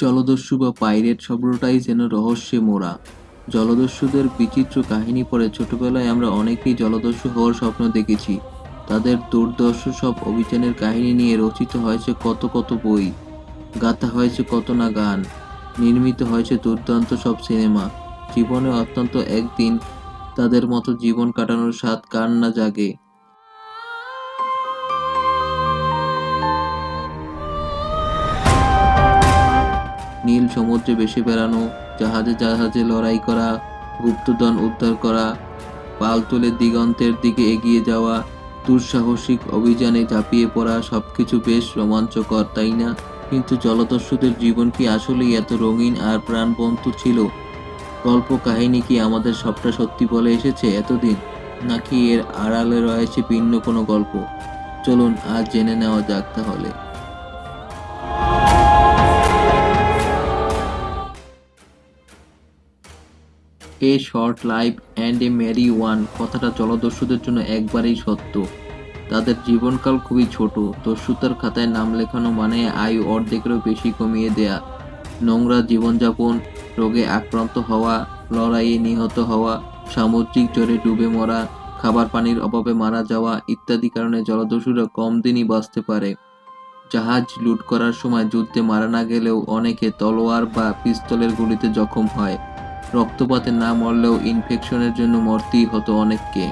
জলদস্যু বা পাইরেট শব্দটাই যেন রহস্যে মোড়া। জলদস্যুদের বিচিত্র কাহিনী পড়ে ছোটবেলায় আমরা অনেকেই জলদস্যু হওয়ার স্বপ্ন দেখেছি। তাদের দুর্দর্শ সব অভিযানের কাহিনী নিয়ে রচিত হয়েছে কত কত বই। গাথা হয়েছে কত না গান। নির্মিত হয়েছে দুর্দান্ত সব সিনেমা। জীবনে অত্যন্ত একদিন তাদের মতো জীবন কাটানোর স্বাদ কার না জাগে। নীল সমুদ্রে বেশি বেড়ানো, জাহাজে জাহাজে লড়াই করা, গুপ্তধন উদ্ধার করা, পাল তুলে দিগন্তের দিকে এগিয়ে যাওয়া, দুঃসাহসিক অভিযানে ঝাঁপিয়ে পড়া সবকিছু বেশ রোমাঞ্চকর, তাই না? কিন্তু জলদস্যুদের জীবন কি আসলেই এত রঙিন আর প্রাণবন্ত ছিল? গল্প কাহিনী কি আমাদের সবটা সত্যি বলে এসেছে এতদিন? নাকি এর আড়ালে রয়েছে ভিন্ন কোনো গল্প? চলুন আজ জেনে নেওয়া যাক তাহলে। A short life and a merry one. কথাটা জলদস্যুদের জন্য একবারেই সত্য। তাদের জীবনকাল খুবই ছোট। দস্যুতার খাতায় নাম লেখানো মানে আয়ু অর্ধেকেরও বেশি কমিয়ে দেয়া। নোংরা জীবনযাপন, রোগে আক্রান্ত হওয়া, লড়াইয়ে নিহত হওয়া, সামুদ্রিক জ্বরে ডুবে মরা, খাবার পানির অভাবে মারা যাওয়া ইত্যাদি কারণে জলদস্যুরা কম দিনই বাঁচতে পারে। জাহাজ লুট করার সময় যুদ্ধে মারা না গেলেও অনেকে তলোয়ার বা পিস্তলের গুলিতে জখম হয়। রক্তপাতে না মরলেও ইনফেকশনের জন্য মরতেই হতো অনেককে।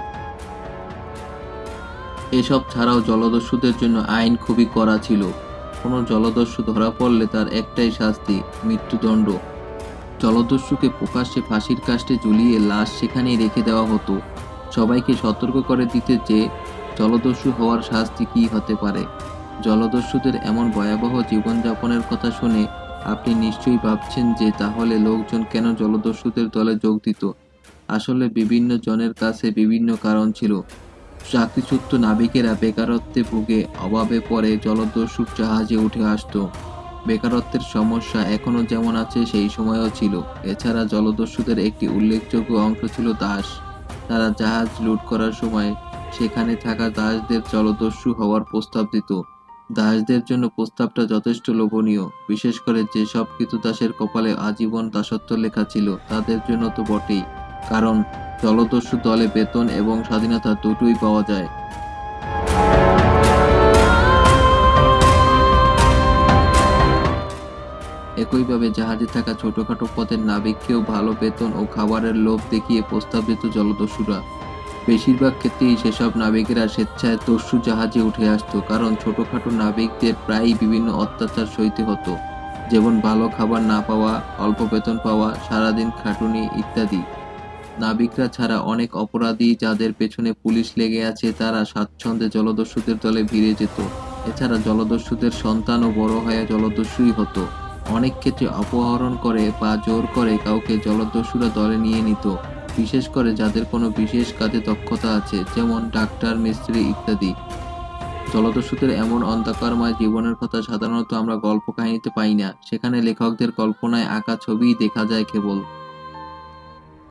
এসব ছাড়াও জলদস্যুদের জন্য আইন খুবই কড়া ছিল। কোনো জলদস্যু ধরা পড়লে তার একটাই শাস্তি, মৃত্যুদণ্ড। জলদস্যুকে প্রকাশ্যে ফাঁসির কাষ্টে ঝুলিয়ে লাশ সেখানেই রেখে দেওয়া হতো। সবাইকে সতর্ক করে দিতে যে জলদস্যু হওয়ার শাস্তি কী হতে পারে। জলদস্যুদের এমন ভয়াবহ জীবনযাপনের কথা শুনে আপনি নিশ্চয়ই ভাবছেন যে তাহলে লোকজন কেন জলদস্যুদের দলে যোগ দিত? আসলে বিভিন্ন জনের কাছে বিভিন্ন কারণ ছিল। চাকরিচ্যুত নাবিকেরা বেকারত্বে ভুগে অভাবে পড়ে জলদস্যুর জাহাজে উঠে আসতো। বেকারত্বের সমস্যা এখনও যেমন আছে, সেই সময়ও ছিল। এছাড়া জলদস্যুদের একটি উল্লেখযোগ্য অংশ ছিল দাস। তারা জাহাজ লুট করার সময় সেখানে থাকা দাসদের জলদস্যু হওয়ার প্রস্তাব দিত। দাসদের জন্য প্রস্তাবটা যথেষ্ট লোভনীয়, বিশেষ করে যে সব যেসব দাসের কপালে আজীবন দাসত্ব লেখা ছিল, তাদের জন্য তো বটেই। কারণ, জলদস্যু দলে বেতন এবং স্বাধীনতা দুটোই পাওয়া যায়। একইভাবে জাহাজে থাকা ছোটখাটো পথের নাবিককেও ভালো বেতন ও খাবারের লোভ দেখিয়ে প্রস্তাব দিত জলদস্যুরা। বেশিরভাগ ক্ষেত্রেই সেসব নাবিকেরা স্বেচ্ছায় দস্যু জাহাজে উঠে আসতো, কারণ ছোটোখাটো নাবিকদের প্রায়ই বিভিন্ন অত্যাচার সইতে হতো, যেমন ভালো খাবার না পাওয়া, অল্প বেতন পাওয়া, সারাদিন খাটুনি ইত্যাদি। নাবিকরা ছাড়া অনেক অপরাধী যাদের পেছনে পুলিশ লেগে আছে, তারা স্বাচ্ছন্দ্যে জলদস্যুদের দলে ভিড়ে যেত। এছাড়া জলদস্যুদের সন্তানও বড় হয়ে জলদস্যুই হতো। অনেক ক্ষেত্রে অপহরণ করে বা জোর করে কাউকে জলদস্যুরা দলে নিয়ে নিত। বিশেষ করে যাদের কোনো বিশেষ কাজে দক্ষতা আছে, যেমন ডাক্তার, মিস্ত্রি ইত্যাদি। জলদস্যুদের এমন অন্ধকারময় জীবনের কথা সাধারণত আমরা গল্প কাহিনীতে পাই না। সেখানে লেখকদের কল্পনায় আঁকা ছবিই দেখা যায় কেবল।